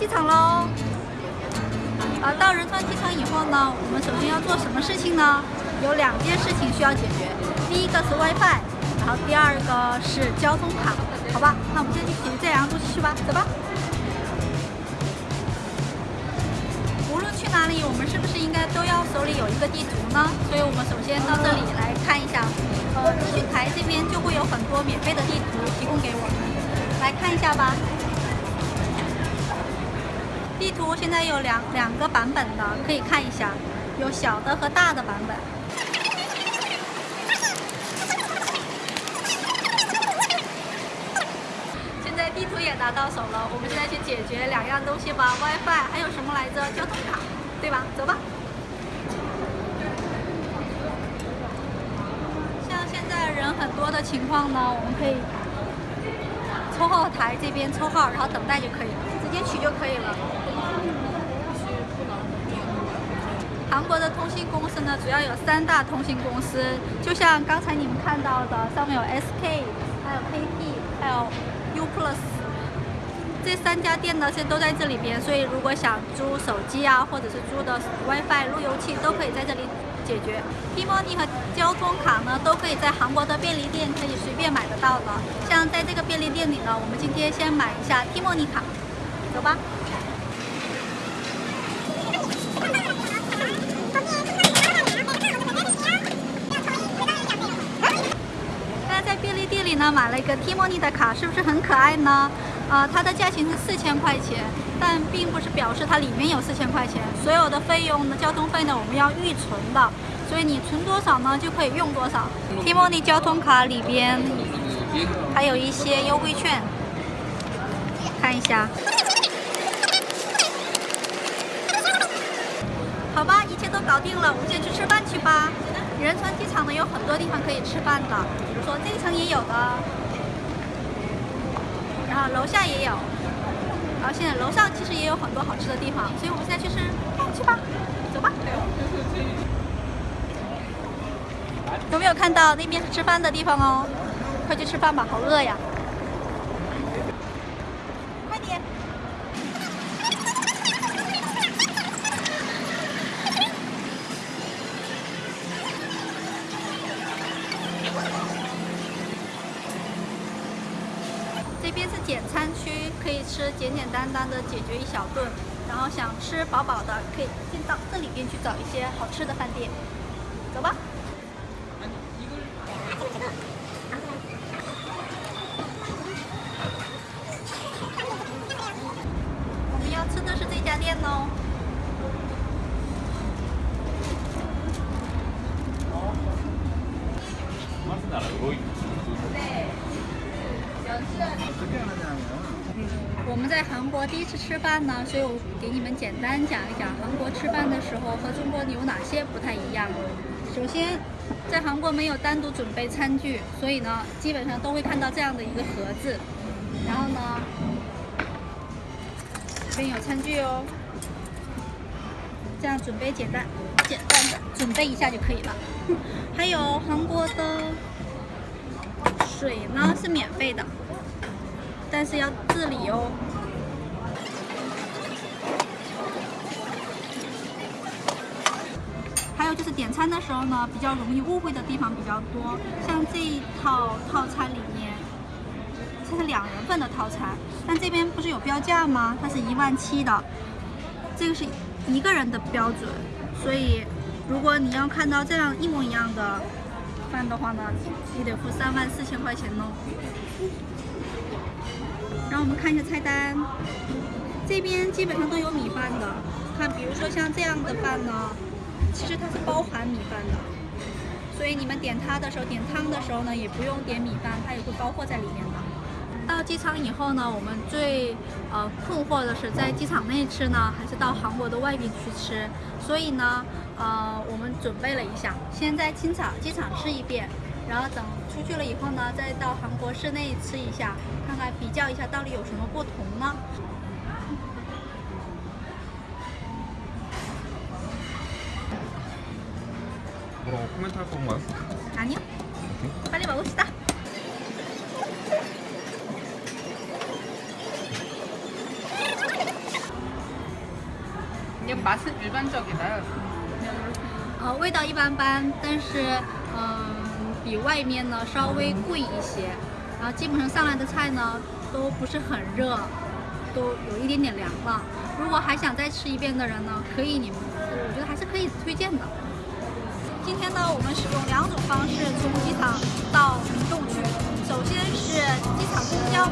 机场喽。啊，到仁川机场以后呢，我们首先要做什么事情呢？有两件事情需要解决。第一个是 WiFi，然后第二个是交通卡，好吧？那我们先去解决这两样东西去吧，走吧。无论去哪里，我们是不是应该都要手里有一个地图呢？所以我们首先到这里来看一下，呃，资讯台这边就会有很多免费的地图提供给我们，来看一下吧。地图现在有两两个版本的，可以看一下，有小的和大的版本。现在地图也拿到手了，我们现在去解决两样东西吧，WiFi 还有什么来着？交通卡，对吧？走吧。像现在人很多的情况呢，我们可以抽号台这边抽号，然后等待就可以了，直接取就可以了。韩国的通信公司呢，主要有三大通信公司，就像刚才你们看到的，上面有 SK，还有 KT，还有 U Plus，这三家店呢现在都在这里边，所以如果想租手机啊，或者是租的 WiFi 路由器，都可以在这里解决。T-money 和交通卡呢，都可以在韩国的便利店可以随便买得到的。像在这个便利店里呢，我们今天先买一下 T-money 卡，走吧。那买了一个 T-money 的卡，是不是很可爱呢？呃，它的价钱是四千块钱，但并不是表示它里面有四千块钱。所有的费用呢，交通费呢，我们要预存的，所以你存多少呢，就可以用多少。T-money 交通卡里边还有一些优惠券，看一下。好吧，一切都搞定了，我们先去吃饭去吧。仁川机场呢有很多地方可以吃饭的，比如说这一层也有的，然后楼下也有，然后现在楼上其实也有很多好吃的地方，所以我们现在去吃饭去吧，走吧。有没有看到那边是吃饭的地方哦？快去吃饭吧，好饿呀！这边是简餐区，可以吃简简单单的解决一小顿，然后想吃饱饱的，可以进到这里边去找一些好吃的饭店。走吧。我们要吃的是这家店哦。我们在韩国第一次吃饭呢，所以我给你们简单讲一讲韩国吃饭的时候和中国有哪些不太一样。首先，在韩国没有单独准备餐具，所以呢，基本上都会看到这样的一个盒子。然后呢，这边有餐具哦，这样准备简单，简单的准备一下就可以了。还有韩国的水呢是免费的。但是要自理哦。点餐的时候呢，比较容易误会的地方比较多。像这一套套餐里面，这是两人份的套餐，但这边不是有标价吗？它是一万七的，这个是一个人的标准。所以，如果你要看到这样一模一样的饭的话呢，你得付三万四千块钱哦。然后我们看一下菜单，这边基本上都有米饭的。看，比如说像这样的饭呢，其实它是包含米饭的，所以你们点它的时候，点汤的时候呢，也不用点米饭，它也会包括在里面的。到机场以后呢，我们最呃困惑的是在机场内吃呢，还是到韩国的外边去吃？所以呢，呃，我们准备了一下，先在机场机场吃一遍。然后等出去了以后呢，再到韩国市内吃一下，看看比较一下到底有什么不同呢？ 뭐라코멘트할건가요아니요빨리먹읍시다 맛은 일반적이나요? 呃，味道一般般，但是嗯、比外面呢稍微贵一些。然后基本上上来的菜呢都不是很热，都有一点点凉了。如果还想再吃一遍的人呢，可以你们，我觉得还是可以推荐的。 今天呢，我们使用两种方式从机场到民众区。首先是机场公交，